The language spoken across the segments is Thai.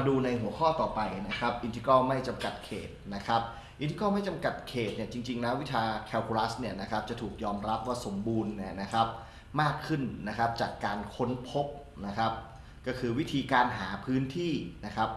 มาดูในหัวข้อต่อไปนะครับอินทิกรัลไม่จำกัดเขตนะครับอินทิกรัลไม่จำกัดเขตเนี่ยจริงๆแล้ววิชาแคลคูลัสเนี่ยนะครับจะถูกยอมรับว่าสมบูรณ์เนี่ยนะครับมากขึ้นนะครับจากการค้นพบนะครับก็คือวิธีการหาพื้นที่นะครับ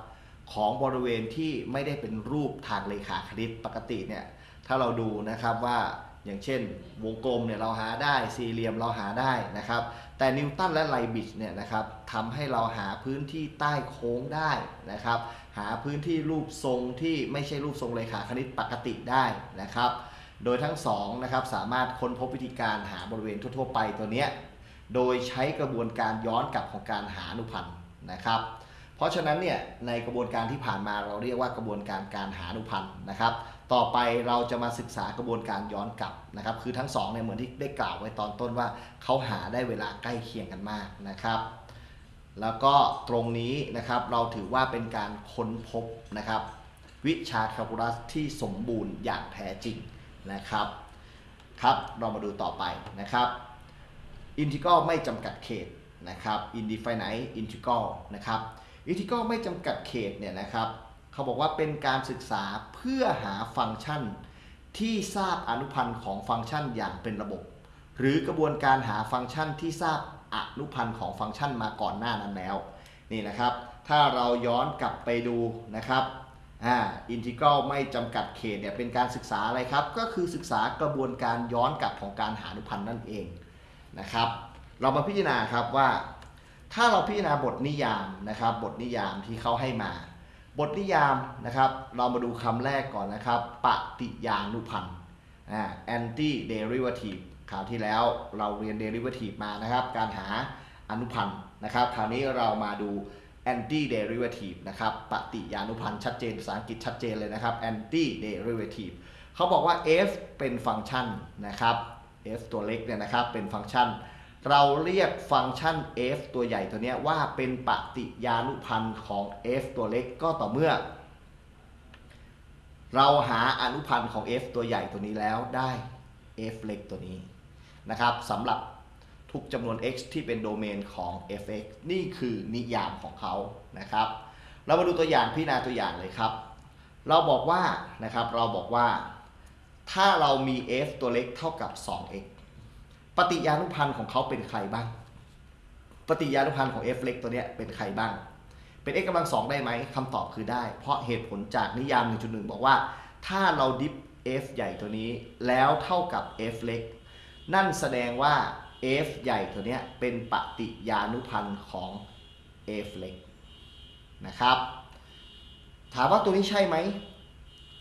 ของบริเวณที่ไม่ได้เป็นรูปทางเลขาคณิตปกติเนี่ยถ้าเราดูนะครับว่า อย่างเช่น วงกลมเนี่ยเราหาได้สี่เหลี่ยมเราหาได้นะครับ แต่นิวตันและไลบิชเนี่ยนะครับทำให้เราหาพื้นที่ใต้โค้งได้นะครับ หาพื้นที่รูปทรงที่ไม่ใช่รูปทรงเลขาคณิตปกติได้นะครับ โดยทั้งสองนะครับสามารถค้นพบวิธีการหาบริเวณทั่ว ๆ ไปตัวเนี้ยโดยใช้กระบวนการย้อนกลับของการหาอนุพันธ์นะครับ เพราะฉะนั้นเนี่ยในกระบวนการที่ผ่านมาเราเรียกว่ากระบวนการการหาอนุพันธ์นะครับ ต่อไปเราจะมาศึกษากระบวนการย้อนกลับนะครับ คือทั้งสองเนี่ยเหมือนที่ได้กล่าวไว้ตอนต้นว่าเขาหาได้เวลาใกล้เคียงกันมากนะครับ แล้วก็ตรงนี้นะครับเราถือว่าเป็นการค้นพบนะครับ วิชาแคลคูลัสที่สมบูรณ์อย่างแท้จริงนะครับครับเรามาดูต่อไปนะครับอินทิกรัลไม่จำกัดเขตนะครับ indefinite integral นะครับ อินทิกรัลไม่จำกัดเขตเนี่ยนะครับเขาบอกว่าเป็นการศึกษาเพื่อหาฟังก์ชัน ที่ทราบอนุพันธ์ของฟังก์ชันอย่างเป็นระบบ หรือกระบวนการหาฟังก์ชันที่ทราบอนุพันธ์ของฟังก์ชันมาก่อนหน้านั้นแล้วนี่นะครับ ถ้าเราย้อนกลับไปดูนะครับอ่าอินทิกรัลไม่จำกัดเขตเนี่ยเป็นการศึกษาอะไรครับ ก็คือศึกษากระบวนการย้อนกลับของการหาอนุพันธ์นั่นเองนะครับ เรามาพิจารณาครับว่า ถ้าเราพิจารณาบทนิยามนะครับ บทนิยามที่เขาให้มา บทนิยามนะครับ เรามาดูคำแรกก่อนนะครับ ปฏิญานุพันธ์อ่า anti derivative คราวที่แล้วเราเรียน derivative มานะครับ การหาอนุพันธ์นะครับ คราวนี้เรามาดู anti derivative นะครับปฏิญานุพันธ์ชัดเจนภาษาอังกฤษชัดเจนเลยนะครับ anti derivative เขาบอกว่า f เป็นฟังก์ชันนะครับ f ตัวเล็กเนี่ยนะครับเป็นฟังก์ชัน เราเรียกฟังก์ชัน f ตัวใหญ่ตัวนี้ว่าเป็นปฏิญานุพันธ์ของ f ตัวเล็กก็ต่อเมื่อ เราหาอนุพันธ์ของ f ตัวใหญ่ตัวนี้แล้วได้ f เล็กตัวนี้นะครับสำหรับทุกจำนวน x ที่เป็นโดเมนของ f(x) นี่คือนิยามของเขานะครับ เรามาดูตัวอย่างพิจารณาตัวอย่างเลยครับ เราบอกว่านะครับเราบอกว่า ถ้าเรามี f ตัวเล็กเท่ากับ 2x ปฏิญานุพันธ์ของเขาเป็นใครบ้าง ปฏิญานุพันธ์ของ f เล็กตัวเนี้ยเป็นใครบ้าง เป็น x กำลังสองได้ไหมคำตอบคือได้ เพราะเหตุผลจากนิยาม 1.1 บอกว่า ถ้าเราดิฟ f ใหญ่ตัวนี้แล้วเท่ากับ f เล็ก นั่นแสดงว่า f ใหญ่ตัวเนี้ยเป็นปฏิญานุพันธ์ของ f เล็กนะครับ ถามว่าตัวนี้ใช่ไหม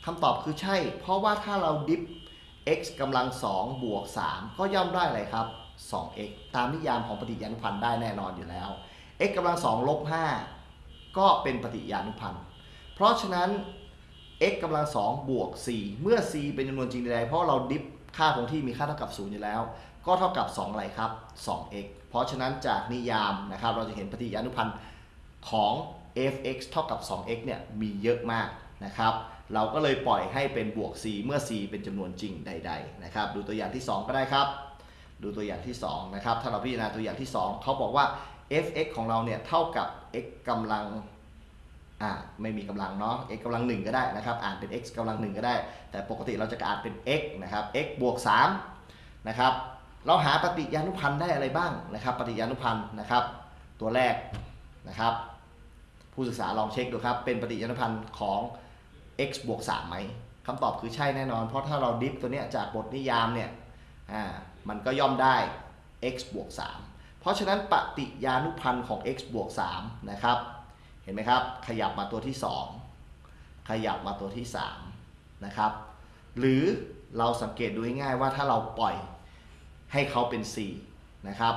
คำตอบคือใช่ เพราะว่าถ้าเราดิฟ x กำลัง2บวก 3 ก็ย่อมได้อะไรครับ 2x ตามนิยามของปฏิญานุพันธ์ได้แน่นอนอยู่แล้ว x กำลัง2ลบ5ก็เป็นปฏิญานุพันธ์ เพราะฉะนั้น x กำลัง2บวก 4 เมื่อ c เป็นจำนวนจริงใดๆเพราะเราดิฟค่าคงที่มีค่าเท่ากับ 0 อยู่แล้ว ก็เท่ากับ 2 อะไรครับ 2x เพราะฉะนั้นจากนิยามนะครับเราจะเห็นปฏิญานุพันธ์ของ f(x) เท่ากับ 2x เนี่ยมีเยอะมาก นะครับ เราก็เลยปล่อยให้เป็นบวก c เมื่อ c เป็นจำนวนจริงใด ๆ นะครับ ดูตัวอย่างที่ 2 ก็ได้ครับ ดูตัวอย่างที่ 2 นะครับ ถ้าเราพิจารณาตัวอย่างที่ 2 เขาบอกว่า f(x) ของเราเนี่ยเท่ากับ x กำลังอ่าไม่มีกำลังเนาะ x กำลัง 1 ก็ได้นะครับ อ่านเป็น x กำลัง 1 ก็ได้ แต่ปกติเราจะอ่านเป็น x นะครับ x บวก3นะครับเราหาปฏิญานุพันธ์ได้อะไรบ้างนะครับ ปฏิญานุพันธ์นะครับ ตัวแรกนะครับ ผู้ศึกษาลองเช็คดูครับ เป็นปฏิญาณพันธ์ของ x บวก3ไหมคำตอบคือใช่แน่นอน เพราะถ้าเราดิฟตัวเนี้ยจากบทนิยามเนี่ยอ่ามันก็ย่อมได้ x บวก3เพราะฉะนั้นปฏิญานุพันธ์ของ x บวก3นะครับ เห็นไหมครับ ขยับมาตัวที่ 2 ขยับมาตัวที่3นะครับหรือเราสังเกตดูง่ายๆว่าถ้าเราปล่อยให้เขาเป็น c นะครับ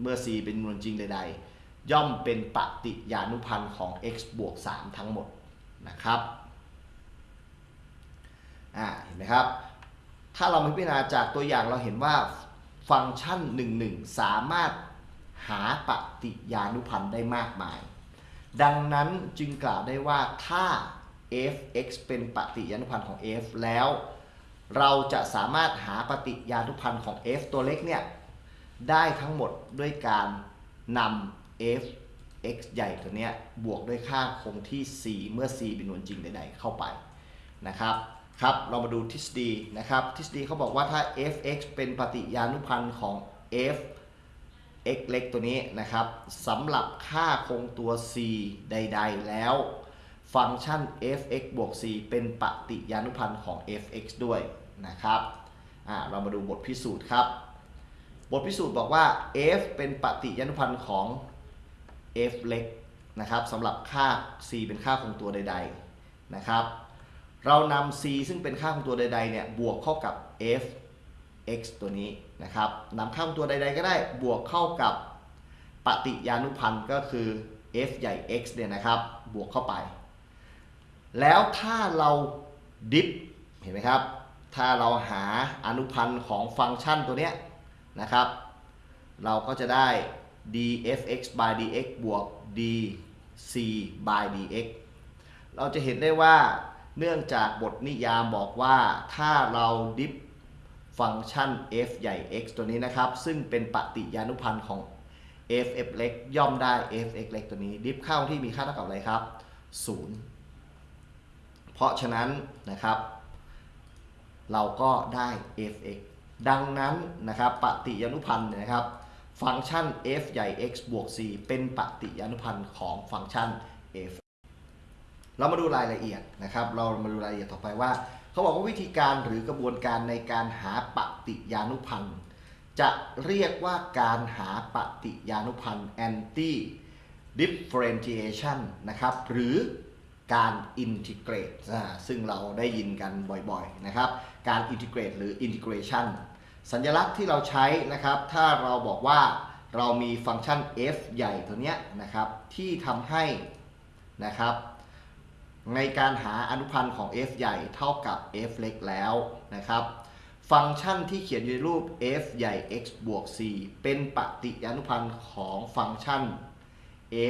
เมื่อ c เป็นจำนวนจริงใดๆย่อมเป็นปฏิญานุพันธ์ของ x บวก3ทั้งหมดนะครับ อ่าเห็นไหมครับ ถ้าเรามาพิจารณาจากตัวอย่างเราเห็นว่าฟังก์ชัน1 1 สามารถหาปฏิญานุพันธ์ได้มากมาย ดังนั้นจึงกล่าวได้ว่าถ้า f(x) เป็นปฏิญานุพันธ์ของ f แล้ว เราจะสามารถหาปฏิญานุพันธ์ของ f ตัวเล็กเนี่ยได้ทั้งหมดด้วยการนำ f x ใหญ่ตัวเนี้ยบวกด้วยค่าคงที่ c เมื่อ c เป็นนวลจริงใดๆเข้าไปนะครับ ครับ เรามาดูทฤษฎีนะครับ ทฤษฎีเขาบอกว่าถ้า f(x) เป็นปฏิญานุพันธ์ของ f x เล็กตัวนี้นะครับสำหรับค่าคงตัว c ใด ๆ แล้ว ฟังก์ชัน f(x) บวก c เป็นปฏิญานุพันธ์ของ f(x) ด้วยนะครับเรามาดูบทพิสูจน์ครับ บทพิสูจน์บอกว่า f เป็นปฏิญานุพันธ์ของ f เล็กนะครับสำหรับค่า c เป็นค่าคงตัวใด ๆ นะครับ เรานำ c ซึ่งเป็นค่าคงตัวใดๆเนี่ยบวกเข้ากับ f x ตัวนี้นะครับนำค่าคงตัวใดๆก็ได้บวกเข้ากับปฏิญานุพันธ์ก็คือ f ใหญ่ x เนี่ยนะครับบวกเข้าไป แล้วถ้าเราดิฟเห็นไหมครับ ถ้าเราหาอนุพันธ์ของฟังก์ชันตัวเนี้ยนะครับ เราก็จะได้ dfx by dx บวก dc by dx เราจะเห็นได้ว่า เนื่องจากบทนิยามบอกว่าถ้าเราดิฟฟังก์ชัน f ใหญ่ x ตัวนี้นะครับ ซึ่งเป็นปฏิญานุพันธ์ของ f f เล็กย่อมได้ f x เล็กตัวนี้ ดิฟเข้าที่มีค่าเท่ากับอะไรครับ 0 เพราะฉะนั้นนะครับ เราก็ได้ f(x) ดังนั้นนะครับปฏิญานุพันธ์นะครับ ฟังก์ชัน f ใหญ่ x บวก c เป็นปฏิญานุพันธ์ของฟังก์ชัน f เรามาดูรายละเอียดนะครับ เรามาดูรายละเอียดต่อไปว่า เขาบอกว่าวิธีการหรือกระบวนการในการหาปฏิญานุพันธ์ จะเรียกว่าการหาปฏิญานุพันธ์ anti differentiation นะครับ หรือการ integrate อ่าซึ่งเราได้ยินกันบ่อยๆนะครับ การ integrate หรือ integration สัญลักษณ์ที่เราใช้นะครับ ถ้าเราบอกว่าเรามีฟังก์ชัน f ใหญ่ตัวเนี้ยนะครับ ที่ทำให้นะครับ ในการหาอนุพันธ์ของ f ใหญ่เท่ากับ f เล็กแล้วนะครับ ฟังก์ชันที่เขียนอยู่ในรูป f ใหญ่ x บวก c เป็นปฏิญานุพันธ์ของฟังก์ชัน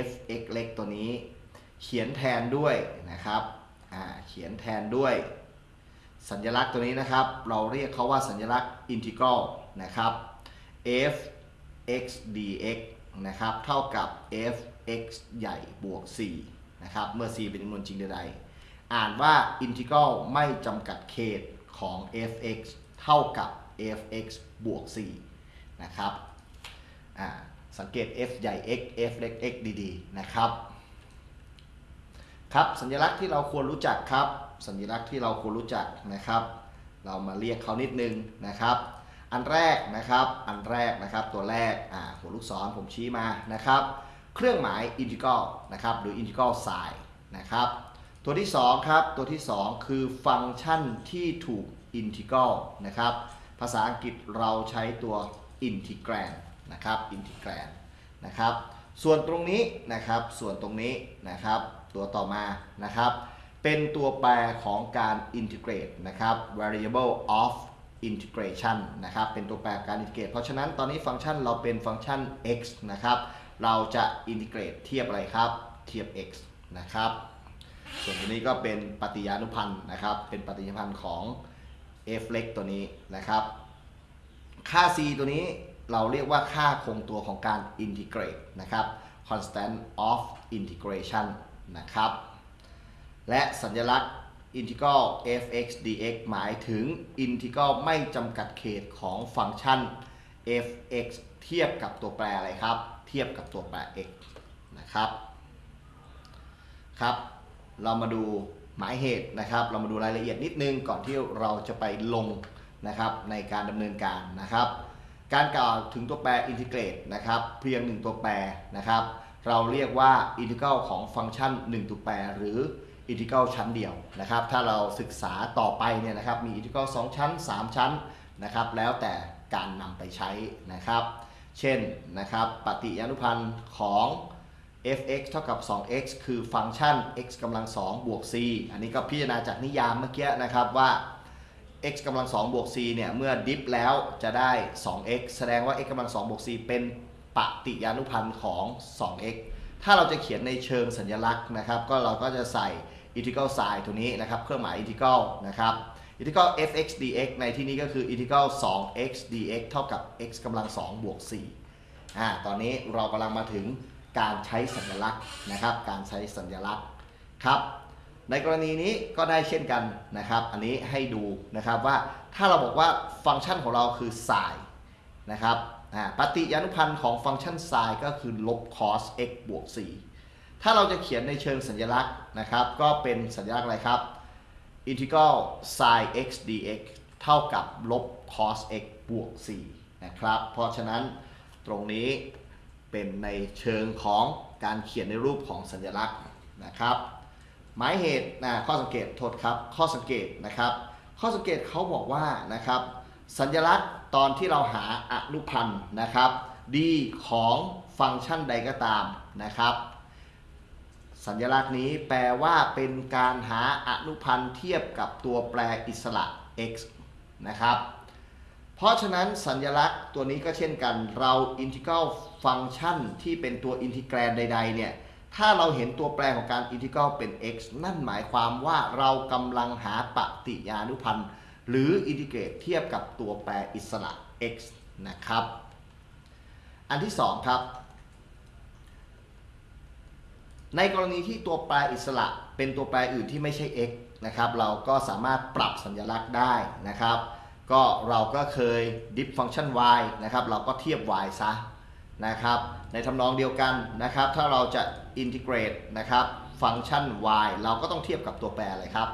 f x เล็กตัวนี้ เขียนแทนด้วยนะครับเขียนแทนด้วย สัญลักษณ์ตัวนี้นะครับ เราเรียกเขาว่าสัญลักษณ์ integral นะครับ f x dx นะครับ เท่ากับ f x ใหญ่บวก c นะครับเมื่อ c เป็นจำนวนจริงใดๆอ่านว่า integral ไม่จำกัดเขตของ f x เท่ากับ f x บวก c นะครับสังเกต f ใหญ่ x f เล็ก x ดีๆนะครับครับสัญลักษณ์ที่เราควรรู้จักครับ สัญลักษณ์ที่เราควรรู้จักนะครับ เรามาเรียกเขานิดนึงนะครับ อันแรกนะครับอันแรกนะครับตัวแรกอ่าหัวลูกศรผมชี้มานะครับ เครื่องหมาย integral นะครับหรือ integral sign นะครับตัวที่2ครับตัวที่ 2 คือฟังก์ชันที่ถูก integral นะครับภาษาอังกฤษเราใช้ตัว integrand นะครับ integrand นะครับส่วนตรงนี้นะครับส่วนตรงนี้นะครับตัวต่อมานะครับเป็นตัวแปรของการ integrate นะครับ variable of integration นะครับเป็นตัวแปรการ integrate เพราะฉะนั้นตอนนี้ฟังก์ชันเราเป็นฟังก์ชัน x นะครับ เราจะ integrate เทียบอะไรครับ เทียบ x นะครับ ส่วนตัวนี้ก็เป็นปฏิญานุพันธ์นะครับ เป็นปฏิญานุพันธ์ของ f เล็กตัวนี้นะครับ ค่า c ตัวนี้เราเรียกว่าค่าคงตัวของการ integrate นะครับ constant of integration นะครับ และสัญลักษณ์ integral f(x) dx หมายถึง integral ไม่จำกัดเขตของฟังก์ชัน f(x) เทียบกับตัวแปรอะไรครับ เทียบกับตัวแปร x นะครับครับ เรามาดูหมายเหตุนะครับ เรามาดูรายละเอียดนิดนึงก่อนที่เราจะไปลงนะครับในการดำเนินการนะครับ การกล่าวถึงตัวแปร integrate นะครับเพียง 1 ตัวแปรนะครับ เราเรียกว่า integral ของฟังก์ชัน 1 ตัวแปร หรือ integral ชั้นเดียวนะครับ ถ้าเราศึกษาต่อไปเนี่ยนะครับมี integral 2ชั้น 3 ชั้นนะครับ แล้วแต่การนำไปใช้นะครับ เช่นนะครับปฏิญานุพันธ์ของ fx เท่ากับ 2x คือฟังก์ชัน x กำลัง2บวก c อันนี้ก็พิจารณาจากนิยามเมื่อกี้นะครับว่า x กำลัง2บวก c เนี่ยเมื่อดิฟแล้วจะได้ 2x แสดงว่า x กำลัง2บวก c เป็นปฏิญานุพันธ์ของ 2x ถ้าเราจะเขียนในเชิงสัญลักษณ์นะครับ ก็เราก็จะใส่ integral sign ตัวนี้นะครับ เครื่องหมาย integral นะครับ integral fx dx ในที่นี้ก็คือ integral 2x dx เท่ากับ x กำลัง2บวก4อ่า ตอนนี้เรากำลังมาถึงการใช้สัญลักษณ์นะครับ การใช้สัญลักษณ์ครับ ในกรณีนี้ก็ได้เช่นกันนะครับ อันนี้ให้ดูนะครับว่าถ้าเราบอกว่าฟังก์ชันของเราคือ sin นะครับอ่าปฏิญานุพันธ์ของฟังก์ชัน sin ก็คือลบ cos x บวก4ถ้าเราจะเขียนในเชิงสัญลักษณ์นะครับ ก็เป็นสัญลักษณ์อะไรครับ integral sin x dx เท่ากับลบ cos x บวก 4 นะครับ เพราะฉะนั้นตรงนี้เป็นในเชิงของการเขียนในรูปของสัญลักษณ์นะครับ หมายเหตุนะข้อสังเกตโทษครับ ข้อสังเกตนะครับ ข้อสังเกตเขาบอกว่านะครับ สัญลักษณ์ตอนที่เราหาอนุพันธ์นะครับ d ของฟังก์ชันใดก็ตามนะครับ สัญลักษณ์นี้แปลว่าเป็นการหาอนุพันธ์เทียบกับตัวแปรอิสระ x นะครับ เพราะฉะนั้นสัญลักษณ์ตัวนี้ก็เช่นกัน เราอินทิกรัลฟังก์ชันที่เป็นตัว integrand ใด ๆ เนี่ย ถ้าเราเห็นตัวแปรของการอินทิกรัลเป็น x นั่นหมายความว่าเรากำลังหาปฏิยานุพันธ์ หรือ integrate เทียบกับตัวแปรอิสระ x นะครับ อันที่สองครับ ในกรณีที่ตัวแปรอิสระเป็นตัวแปรอื่นที่ไม่ใช่ x นะครับเราก็สามารถปรับสัญลักษณ์ได้นะครับ ก็เราก็เคย diff ฟังก์ชัน y นะครับเราก็เทียบ y ซะนะครับในทำนองเดียวกันนะครับ ถ้าเราจะ integrate นะครับฟังก์ชัน y เราก็ต้องเทียบกับตัวแปรอะไรครับ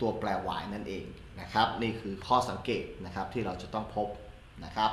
ตัวแปร y นั่นเองนะครับ นี่คือข้อสังเกตนะครับที่เราจะต้องพบนะครับ